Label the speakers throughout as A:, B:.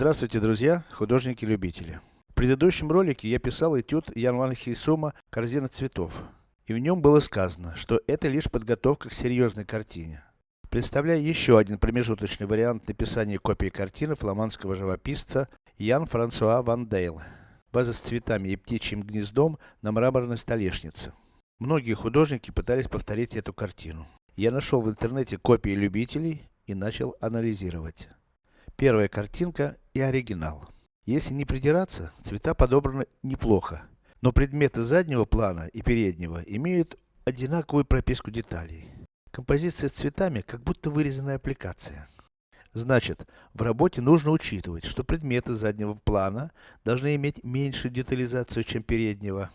A: Здравствуйте, друзья, художники-любители. В предыдущем ролике я писал этюд Ян Ван Хейсума «Корзина цветов». И в нем было сказано, что это лишь подготовка к серьезной картине. Представляю еще один промежуточный вариант написания копии картины фламандского живописца Ян Франсуа Ван Дейл. База с цветами и птичьим гнездом на мраморной столешнице. Многие художники пытались повторить эту картину. Я нашел в интернете копии любителей и начал анализировать. Первая картинка и оригинал. Если не придираться, цвета подобраны неплохо. Но предметы заднего плана и переднего имеют одинаковую прописку деталей. Композиция с цветами, как будто вырезанная аппликация. Значит, в работе нужно учитывать, что предметы заднего плана должны иметь меньшую детализацию, чем переднего.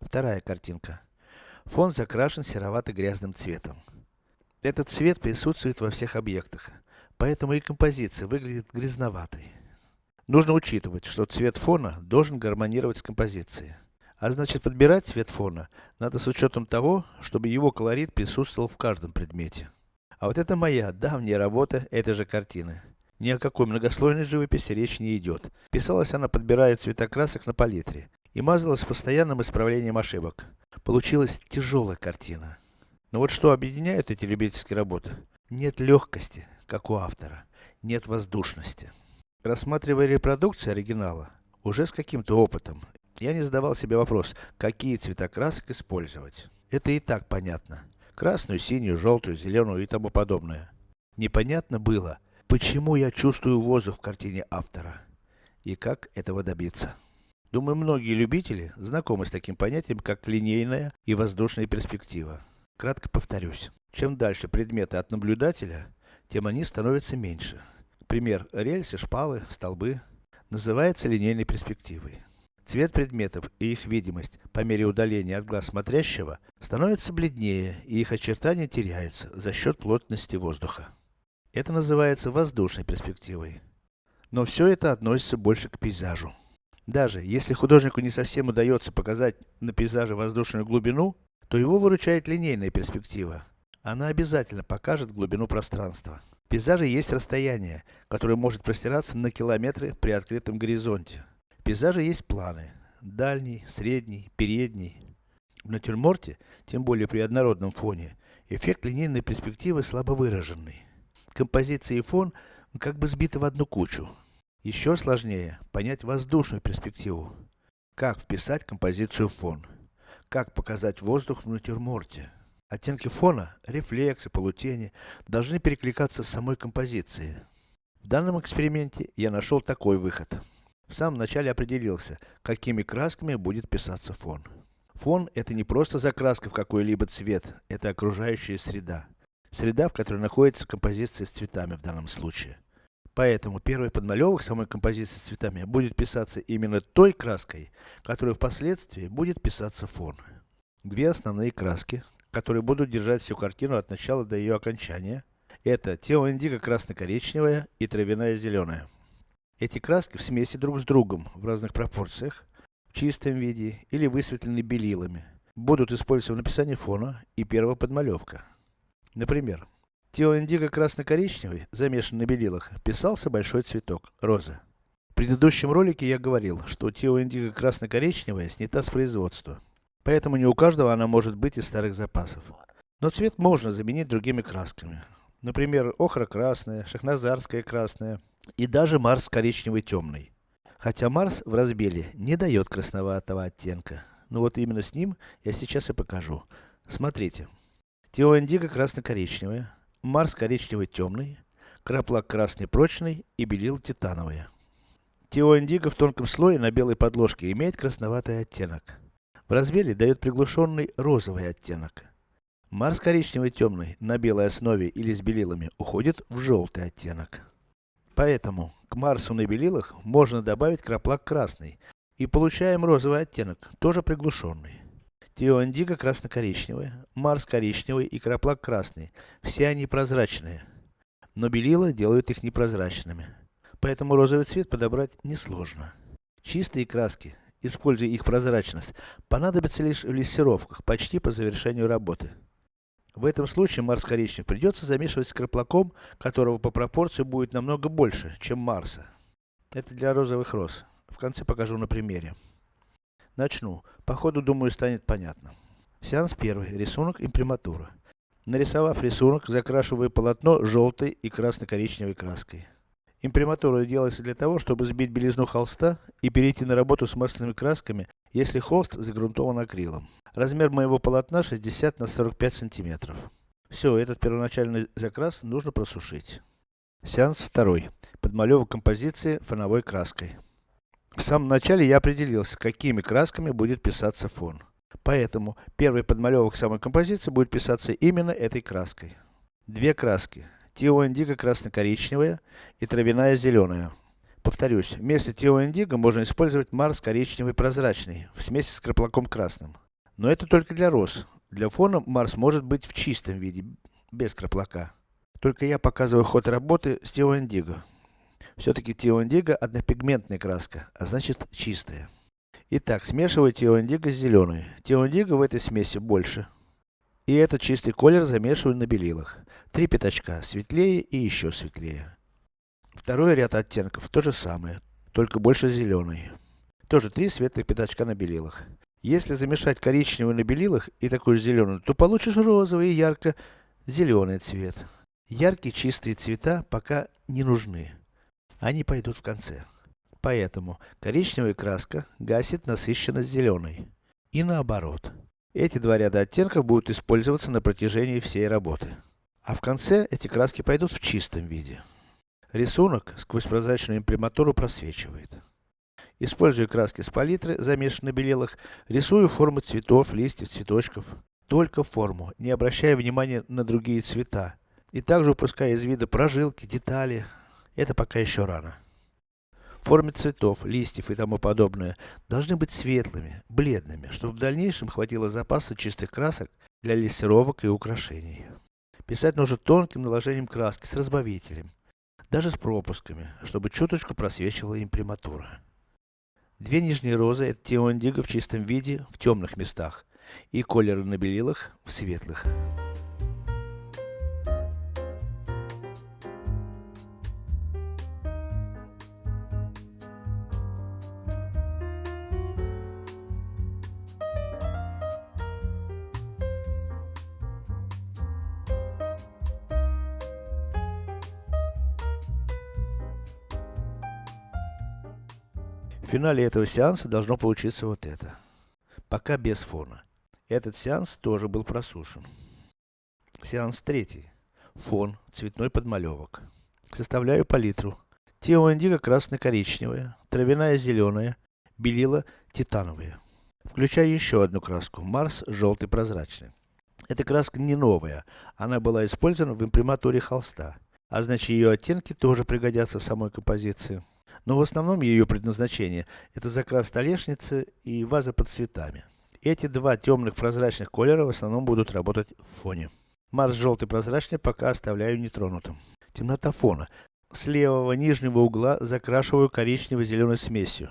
A: Вторая картинка. Фон закрашен серовато-грязным цветом. Этот цвет присутствует во всех объектах, поэтому и композиция выглядит грязноватой. Нужно учитывать, что цвет фона должен гармонировать с композицией. А значит, подбирать цвет фона надо с учетом того, чтобы его колорит присутствовал в каждом предмете. А вот это моя давняя работа этой же картины. Ни о какой многослойной живописи речь не идет. Писалась она, подбирая цвета красок на палитре. И мазалась постоянным исправлением ошибок. Получилась тяжелая картина. Но вот что объединяет эти любительские работы? Нет легкости, как у автора. Нет воздушности. Рассматривая репродукции оригинала, уже с каким-то опытом, я не задавал себе вопрос, какие цвета красок использовать. Это и так понятно. Красную, синюю, желтую, зеленую и тому подобное. Непонятно было, почему я чувствую воздух в картине автора. И как этого добиться. Думаю, многие любители знакомы с таким понятием, как линейная и воздушная перспектива. Кратко повторюсь. Чем дальше предметы от наблюдателя, тем они становятся меньше. Пример рельсы, шпалы, столбы называется линейной перспективой. Цвет предметов и их видимость по мере удаления от глаз смотрящего становится бледнее и их очертания теряются за счет плотности воздуха. Это называется воздушной перспективой. Но все это относится больше к пейзажу. Даже если художнику не совсем удается показать на пейзаже воздушную глубину, то его выручает линейная перспектива. Она обязательно покажет глубину пространства. В пейзаже есть расстояние, которое может простираться на километры при открытом горизонте пейзаже есть планы. Дальний, средний, передний. В натюрморте, тем более при однородном фоне, эффект линейной перспективы слабо выраженный. Композиция и фон как бы сбиты в одну кучу. Еще сложнее понять воздушную перспективу. Как вписать композицию в фон. Как показать воздух в натюрморте. Оттенки фона, рефлексы, полутени должны перекликаться с самой композицией. В данном эксперименте я нашел такой выход. В самом начале определился, какими красками будет писаться фон. Фон это не просто закраска в какой-либо цвет, это окружающая среда. Среда, в которой находится композиция с цветами в данном случае. Поэтому первый подмалевок самой композиции с цветами будет писаться именно той краской, которая впоследствии будет писаться фон. Две основные краски, которые будут держать всю картину от начала до ее окончания, это Тео Индиго красно-коричневая и травяная зеленая. Эти краски в смеси друг с другом в разных пропорциях, в чистом виде или высветлены белилами, будут использоваться в написании фона и первого подмалевка. Например, Тео Индиго красно-коричневый, замешан на белилах, писался большой цветок, роза. В предыдущем ролике я говорил, что Тео Индиго красно-коричневая снята с производства. Поэтому не у каждого она может быть из старых запасов. Но цвет можно заменить другими красками. Например, охра-красная, шахназарская красная, и даже Марс коричневый темный. Хотя Марс в разбеле не дает красноватого оттенка. Но вот именно с ним я сейчас и покажу. Смотрите. Теоиндиго красно-коричневая, Марс коричневый темный, краплак красный прочный и белил титановые. Теоиндиго в тонком слое на белой подложке имеет красноватый оттенок. В разбеле дает приглушенный розовый оттенок. Марс коричневый темный на белой основе или с белилами уходит в желтый оттенок. Поэтому к Марсу на белилах можно добавить краплак красный. И получаем розовый оттенок, тоже приглушенный. Тиоандиго красно-коричневая, Марс коричневый и краплак красный. Все они прозрачные. Но белила делают их непрозрачными. Поэтому розовый цвет подобрать несложно. Чистые краски, используя их прозрачность, понадобятся лишь в лессировках, почти по завершению работы. В этом случае Марс коричневый придется замешивать с краплаком, которого по пропорции будет намного больше, чем Марса. Это для розовых роз. В конце покажу на примере. Начну. По ходу, думаю, станет понятно. Сеанс первый. Рисунок имприматура. Нарисовав рисунок, закрашиваю полотно желтой и красно-коричневой краской. Имприматура делается для того, чтобы сбить белизну холста и перейти на работу с масляными красками, если холст загрунтован акрилом. Размер моего полотна 60 на 45 сантиметров. Все, этот первоначальный закрас нужно просушить. Сеанс второй. Подмалевок композиции фоновой краской. В самом начале я определился, какими красками будет писаться фон. Поэтому, первый подмалевок самой композиции будет писаться именно этой краской. Две краски. Тио Индиго красно-коричневая и травяная зеленая. Повторюсь, вместо Тио Индиго можно использовать Марс коричневый прозрачный, в смеси с краплаком красным. Но это только для роз. Для фона Марс может быть в чистом виде, без краплака. Только я показываю ход работы с Тио Индиго. Все-таки Тио Индиго однопигментная краска, а значит чистая. Итак, смешиваю Тио Индиго с зеленой. Тио Индиго в этой смеси больше. И этот чистый колер замешиваю на белилах. Три пятачка, светлее и еще светлее. Второй ряд оттенков, то же самое, только больше зеленый. Тоже три светлых пятачка на белилах. Если замешать коричневый на белилах и такой же зеленый, то получишь розовый и ярко-зеленый цвет. Яркие чистые цвета пока не нужны. Они пойдут в конце. Поэтому коричневая краска гасит насыщенность зеленой. И наоборот. Эти два ряда оттенков будут использоваться на протяжении всей работы. А в конце эти краски пойдут в чистом виде. Рисунок сквозь прозрачную имприматуру просвечивает. Используя краски с палитры, замешанные на белилах, рисую формы цветов, листьев, цветочков. Только форму, не обращая внимания на другие цвета. И также упуская из вида прожилки, детали, это пока еще рано. Формы цветов, листьев и тому подобное должны быть светлыми, бледными, чтобы в дальнейшем хватило запаса чистых красок для лессировок и украшений. Писать нужно тонким наложением краски с разбавителем, даже с пропусками, чтобы чуточку просвечивала имприматура. Две нижние розы это теондиго в чистом виде, в темных местах, и колеры на белилах в светлых. Финале этого сеанса должно получиться вот это. Пока без фона. Этот сеанс тоже был просушен. Сеанс третий. Фон, цветной подмалевок. Составляю палитру. Тео индиго красно-коричневая, травяная зеленая, белила титановая. Включаю еще одну краску, Марс желтый прозрачный. Эта краска не новая, она была использована в имприматуре холста, а значит ее оттенки тоже пригодятся в самой композиции. Но в основном ее предназначение это закрас столешницы и ваза под цветами. Эти два темных прозрачных колера в основном будут работать в фоне. Марс желтый прозрачный пока оставляю нетронутым. Темнота фона. С левого нижнего угла закрашиваю коричнево-зеленой смесью.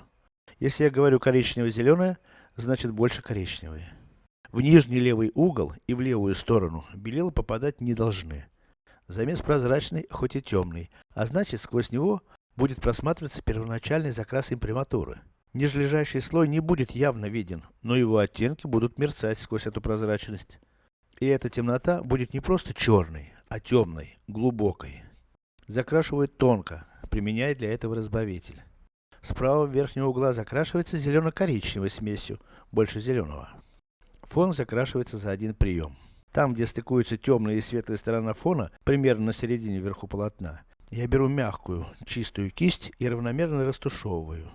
A: Если я говорю коричнево-зеленая, значит больше коричневые. В нижний левый угол и в левую сторону белила попадать не должны. Замес прозрачный, хоть и темный, а значит сквозь него будет просматриваться первоначальный закрас имприматуры. Нижележащий слой не будет явно виден, но его оттенки будут мерцать сквозь эту прозрачность. И эта темнота будет не просто черной, а темной, глубокой. Закрашивают тонко, применяя для этого разбавитель. Справа верхнего угла закрашивается зелено-коричневой смесью, больше зеленого. Фон закрашивается за один прием. Там, где стыкуются темная и светлая сторона фона, примерно на середине вверху полотна, я беру мягкую, чистую кисть и равномерно растушевываю.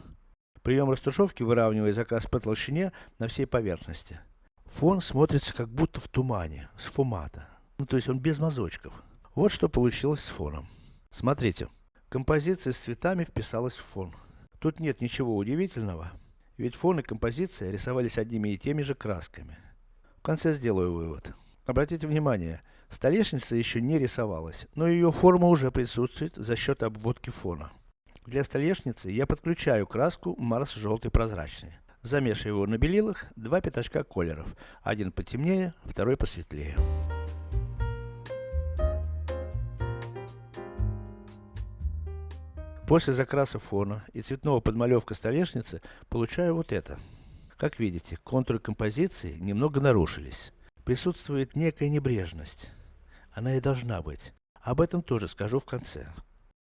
A: Прием растушевки выравнивает закрас по толщине на всей поверхности. Фон смотрится как будто в тумане, с фумата. Ну, то есть он без мазочков. Вот что получилось с фоном. Смотрите, композиция с цветами вписалась в фон. Тут нет ничего удивительного, ведь фон и композиция рисовались одними и теми же красками. В конце сделаю вывод. Обратите внимание, Столешница еще не рисовалась, но ее форма уже присутствует за счет обводки фона. Для столешницы я подключаю краску Марс желтый прозрачный. Замешиваю его на белилах, два пятачка колеров. Один потемнее, второй посветлее. После закраса фона и цветного подмалевка столешницы, получаю вот это. Как видите, контуры композиции немного нарушились. Присутствует некая небрежность. Она и должна быть. Об этом тоже скажу в конце.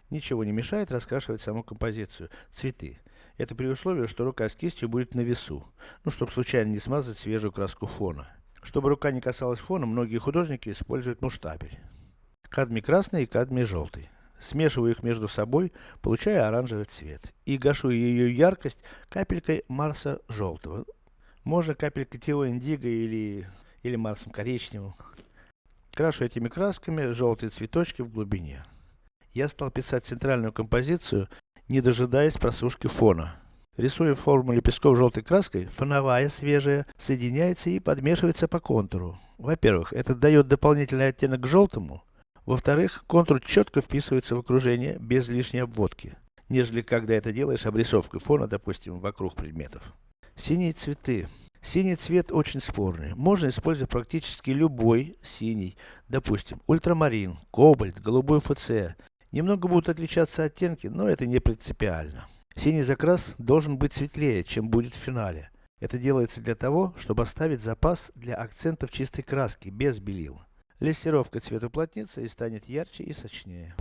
A: Ничего не мешает раскрашивать саму композицию, цветы. Это при условии, что рука с кистью будет на весу. Ну, чтобы случайно не смазать свежую краску фона. Чтобы рука не касалась фона, многие художники используют муштабель. Кадмий красный и кадмий желтый. Смешиваю их между собой, получая оранжевый цвет. И гашу ее яркость капелькой Марса желтого. Можно капелькой Тио Индиго или, или Марсом коричневым. Крашу этими красками желтые цветочки в глубине. Я стал писать центральную композицию, не дожидаясь просушки фона. Рисуя форму лепестков желтой краской, фоновая, свежая, соединяется и подмешивается по контуру. Во-первых, это дает дополнительный оттенок к желтому, во-вторых, контур четко вписывается в окружение, без лишней обводки, нежели когда это делаешь обрисовкой фона, допустим, вокруг предметов. Синие цветы. Синий цвет очень спорный. Можно использовать практически любой синий. Допустим, ультрамарин, кобальт, голубой ФЦ. Немного будут отличаться оттенки, но это не принципиально. Синий закрас должен быть светлее, чем будет в финале. Это делается для того, чтобы оставить запас для акцентов чистой краски, без белил. Лессировка цвет уплотнится и станет ярче и сочнее.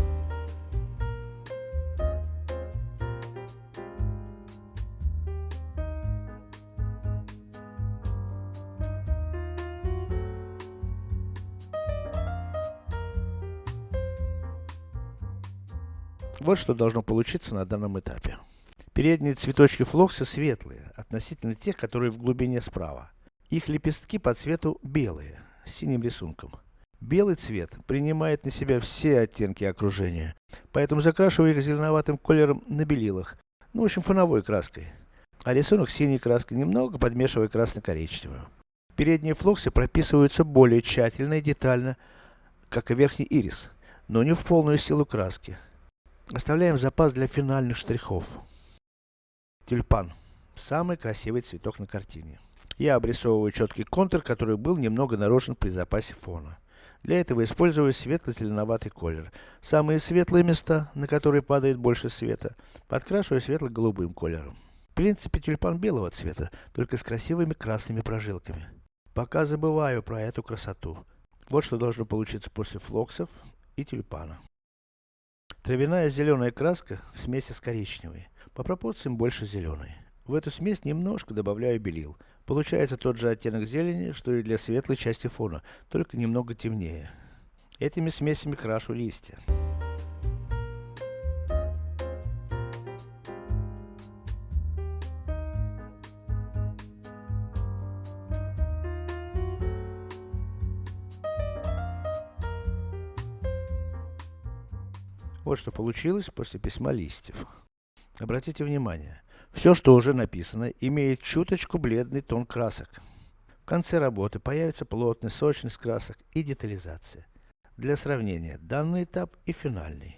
A: Вот что должно получиться на данном этапе. Передние цветочки флокса светлые, относительно тех, которые в глубине справа. Их лепестки по цвету белые, с синим рисунком. Белый цвет принимает на себя все оттенки окружения, поэтому закрашиваю их зеленоватым колером на белилах, ну в общем фоновой краской. А рисунок синей краской немного подмешиваю красно-коричневую. Передние флоксы прописываются более тщательно и детально, как и верхний ирис, но не в полную силу краски. Оставляем запас для финальных штрихов. Тюльпан. Самый красивый цветок на картине. Я обрисовываю четкий контур, который был немного нарушен при запасе фона. Для этого использую светло-зеленоватый колер. Самые светлые места, на которые падает больше света, подкрашиваю светло-голубым колером. В принципе, тюльпан белого цвета, только с красивыми красными прожилками. Пока забываю про эту красоту. Вот что должно получиться после флоксов и тюльпана. Травяная зеленая краска в смеси с коричневой. По пропорциям больше зеленой. В эту смесь немножко добавляю белил. Получается тот же оттенок зелени, что и для светлой части фона, только немного темнее. Этими смесями крашу листья. Вот что получилось после письма листьев. Обратите внимание, все, что уже написано, имеет чуточку бледный тон красок. В конце работы появится плотность, сочность красок и детализация. Для сравнения, данный этап и финальный.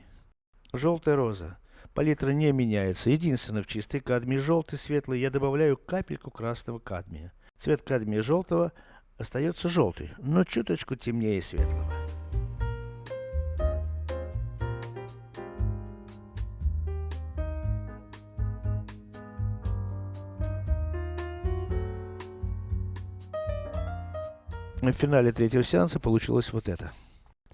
A: Желтая роза. Палитра не меняется, единственное в чистой кадмии желтый, светлый, я добавляю капельку красного кадмия. Цвет кадмия желтого остается желтый, но чуточку темнее светлого. В финале третьего сеанса получилось вот это.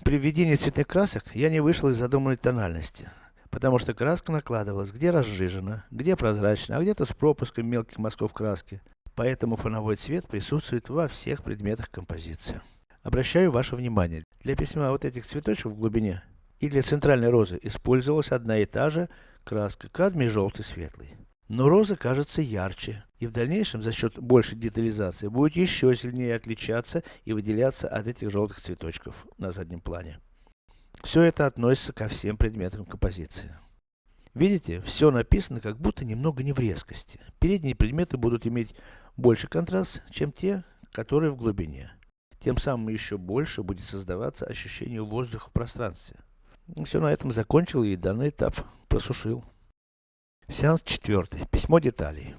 A: При введении цветных красок я не вышел из задуманной тональности. Потому что краска накладывалась где разжижена, где прозрачна, а где-то с пропуском мелких мазков краски. Поэтому фоновой цвет присутствует во всех предметах композиции. Обращаю ваше внимание, для письма вот этих цветочков в глубине и для центральной розы использовалась одна и та же краска кадмий желтый светлый. Но роза кажется ярче, и в дальнейшем за счет большей детализации будет еще сильнее отличаться и выделяться от этих желтых цветочков на заднем плане. Все это относится ко всем предметам композиции. Видите, все написано как будто немного не в резкости. Передние предметы будут иметь больше контраст, чем те, которые в глубине. Тем самым еще больше будет создаваться ощущение воздуха в пространстве. Все на этом закончил и данный этап просушил. Сеанс четвертый. Письмо деталей.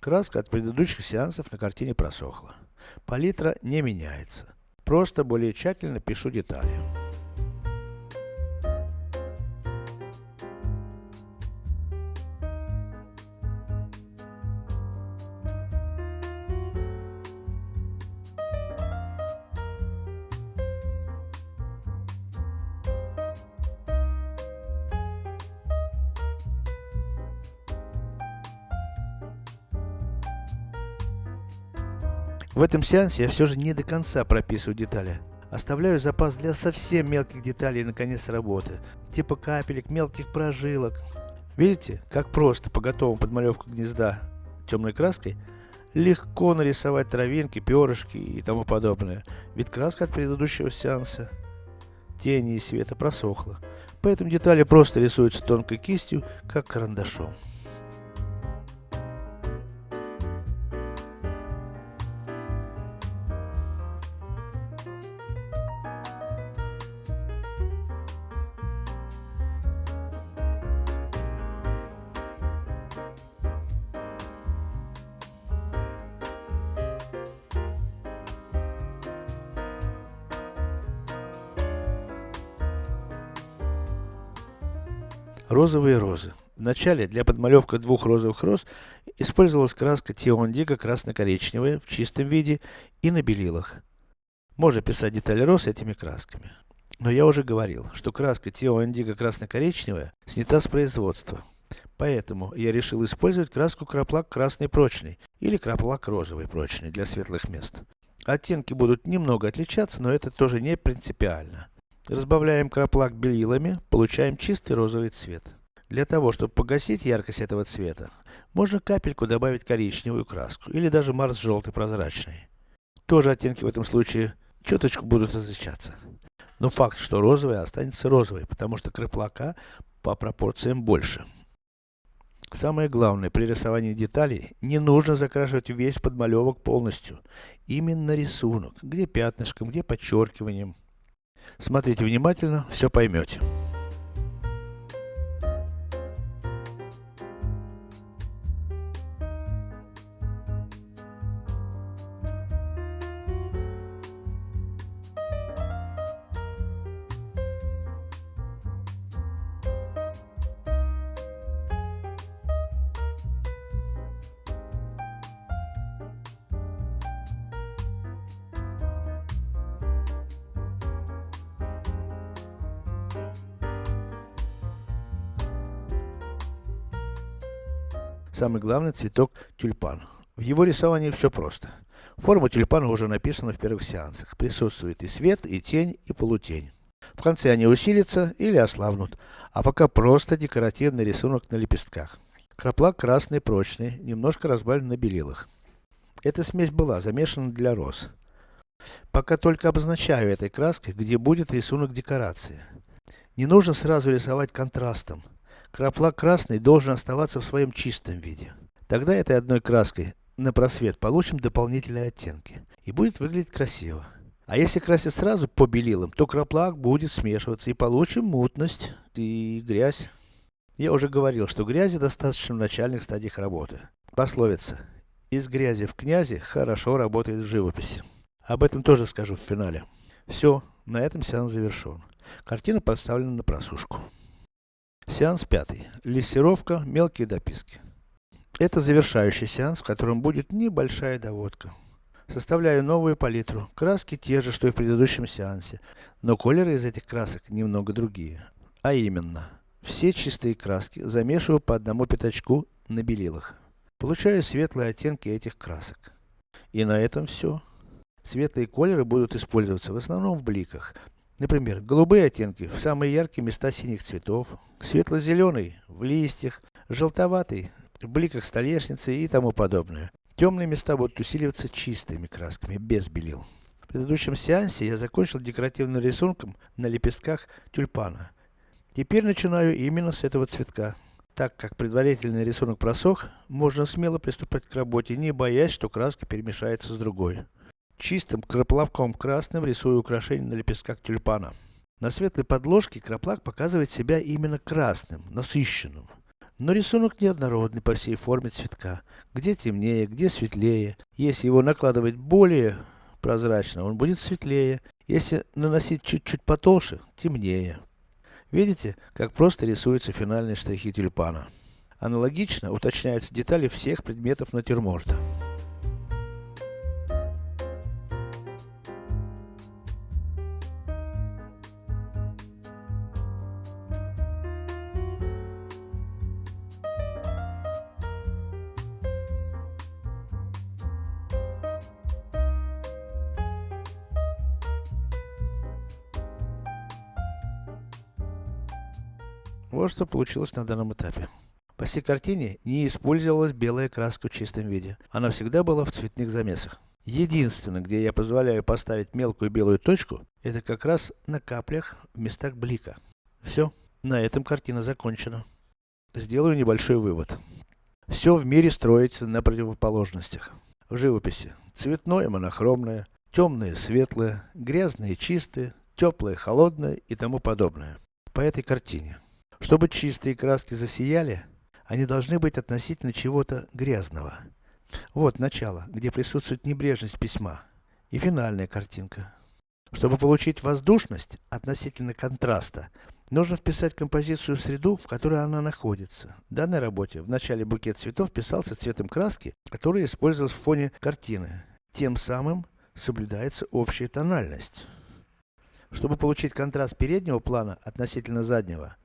A: Краска от предыдущих сеансов на картине просохла. Палитра не меняется. Просто более тщательно пишу детали. В этом сеансе я все же не до конца прописываю детали. Оставляю запас для совсем мелких деталей на конец работы, типа капелек, мелких прожилок. Видите, как просто по готовому подмалевку гнезда темной краской легко нарисовать травинки, перышки и тому подобное, ведь краска от предыдущего сеанса тени и света просохла, поэтому детали просто рисуются тонкой кистью, как карандашом. Розовые розы. Вначале для подмалевки двух розовых роз использовалась краска Тиондиго красно-коричневая в чистом виде и на белилах. Можно писать детали роз этими красками. Но я уже говорил, что краска Тиондиго красно-коричневая снята с производства. Поэтому я решил использовать краску краплак красный прочный или краплак розовый прочный для светлых мест. Оттенки будут немного отличаться, но это тоже не принципиально. Разбавляем краплак белилами, получаем чистый розовый цвет. Для того, чтобы погасить яркость этого цвета, можно капельку добавить коричневую краску, или даже марс желтый прозрачный. Тоже оттенки в этом случае чуточку будут различаться. Но факт, что розовый останется розовой, потому что краплака по пропорциям больше. Самое главное, при рисовании деталей, не нужно закрашивать весь подмалевок полностью. Именно рисунок, где пятнышком, где подчеркиванием. Смотрите внимательно, все поймете. Самый главный цветок тюльпан. В его рисовании все просто. Форма тюльпана уже написана в первых сеансах. Присутствует и свет, и тень, и полутень. В конце они усилятся или ослабнут, а пока просто декоративный рисунок на лепестках. Краплак красный, прочный, немножко разбавлен на белилах. Эта смесь была замешана для роз. Пока только обозначаю этой краской, где будет рисунок декорации. Не нужно сразу рисовать контрастом. Краплак красный должен оставаться в своем чистом виде. Тогда этой одной краской на просвет получим дополнительные оттенки. И будет выглядеть красиво. А если красить сразу по белилам, то краплак будет смешиваться и получим мутность и грязь. Я уже говорил, что грязи достаточно в начальных стадиях работы. Пословица. Из грязи в князи хорошо работает в живописи. Об этом тоже скажу в финале. Все, на этом сеанс завершен. Картина поставлена на просушку. Сеанс пятый. Лессировка, мелкие дописки. Это завершающий сеанс, в котором будет небольшая доводка. Составляю новую палитру. Краски те же, что и в предыдущем сеансе, но колеры из этих красок немного другие. А именно, все чистые краски замешиваю по одному пятачку на белилах. Получаю светлые оттенки этих красок. И на этом все. Светлые колеры будут использоваться в основном в бликах, Например, голубые оттенки в самые яркие места синих цветов, светло-зеленый в листьях, желтоватый в бликах столешницы и тому подобное. Темные места будут усиливаться чистыми красками, без белил. В предыдущем сеансе я закончил декоративным рисунком на лепестках тюльпана. Теперь начинаю именно с этого цветка. Так как предварительный рисунок просох, можно смело приступать к работе, не боясь, что краска перемешается с другой. Чистым краплавком красным рисую украшение на лепестках тюльпана. На светлой подложке краплак показывает себя именно красным, насыщенным. Но рисунок неоднородный по всей форме цветка. Где темнее, где светлее. Если его накладывать более прозрачно, он будет светлее. Если наносить чуть-чуть потолще, темнее. Видите, как просто рисуются финальные штрихи тюльпана. Аналогично уточняются детали всех предметов натюрморта. Вот что получилось на данном этапе. По всей картине не использовалась белая краска в чистом виде. Она всегда была в цветных замесах. Единственное, где я позволяю поставить мелкую белую точку, это как раз на каплях в местах блика. Все, на этом картина закончена. Сделаю небольшой вывод. Все в мире строится на противоположностях. В живописи цветное монохромное, темное светлое, грязное чистое, теплое холодное и тому подобное. По этой картине. Чтобы чистые краски засияли, они должны быть относительно чего-то грязного. Вот начало, где присутствует небрежность письма. И финальная картинка. Чтобы получить воздушность относительно контраста, нужно вписать композицию в среду, в которой она находится. В данной работе в начале букет цветов писался цветом краски, который использовался в фоне картины. Тем самым соблюдается общая тональность. Чтобы получить контраст переднего плана относительно заднего,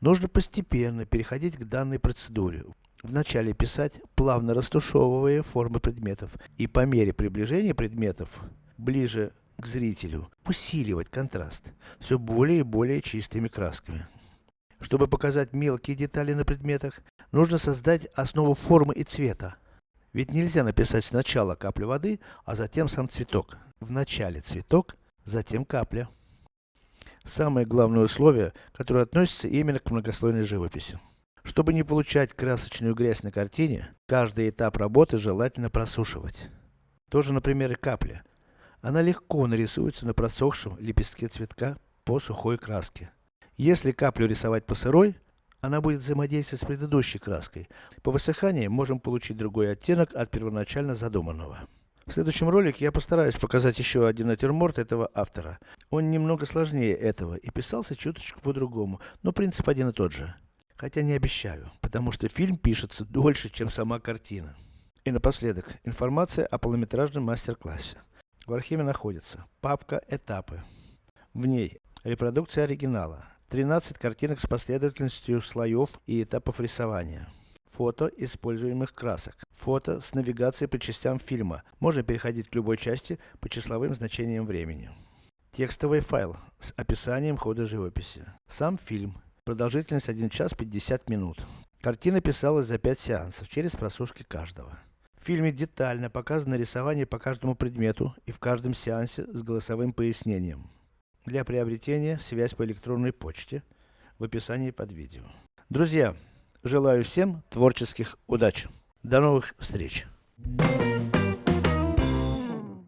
A: нужно постепенно переходить к данной процедуре. Вначале писать, плавно растушевывая формы предметов, и по мере приближения предметов ближе к зрителю, усиливать контраст, все более и более чистыми красками. Чтобы показать мелкие детали на предметах, нужно создать основу формы и цвета. Ведь нельзя написать сначала каплю воды, а затем сам цветок. Вначале цветок, затем капля. Самое главное условие, которое относится именно к многослойной живописи. Чтобы не получать красочную грязь на картине, каждый этап работы желательно просушивать. Тоже, например, и капля. Она легко нарисуется на просохшем лепестке цветка по сухой краске. Если каплю рисовать по сырой, она будет взаимодействовать с предыдущей краской. По высыхании можем получить другой оттенок от первоначально задуманного. В следующем ролике я постараюсь показать еще один натюрморт этого автора. Он немного сложнее этого и писался чуточку по-другому, но принцип один и тот же. Хотя не обещаю, потому что фильм пишется дольше, чем сама картина. И напоследок, информация о полнометражном мастер-классе. В архиве находится папка «Этапы». В ней репродукция оригинала, 13 картинок с последовательностью слоев и этапов рисования. Фото используемых красок. Фото с навигацией по частям фильма. Можно переходить к любой части по числовым значениям времени. Текстовый файл с описанием хода живописи. Сам фильм. Продолжительность 1 час 50 минут. Картина писалась за 5 сеансов, через просушки каждого. В фильме детально показано рисование по каждому предмету и в каждом сеансе с голосовым пояснением. Для приобретения связь по электронной почте в описании под видео. Друзья, желаю всем творческих удач. До новых встреч!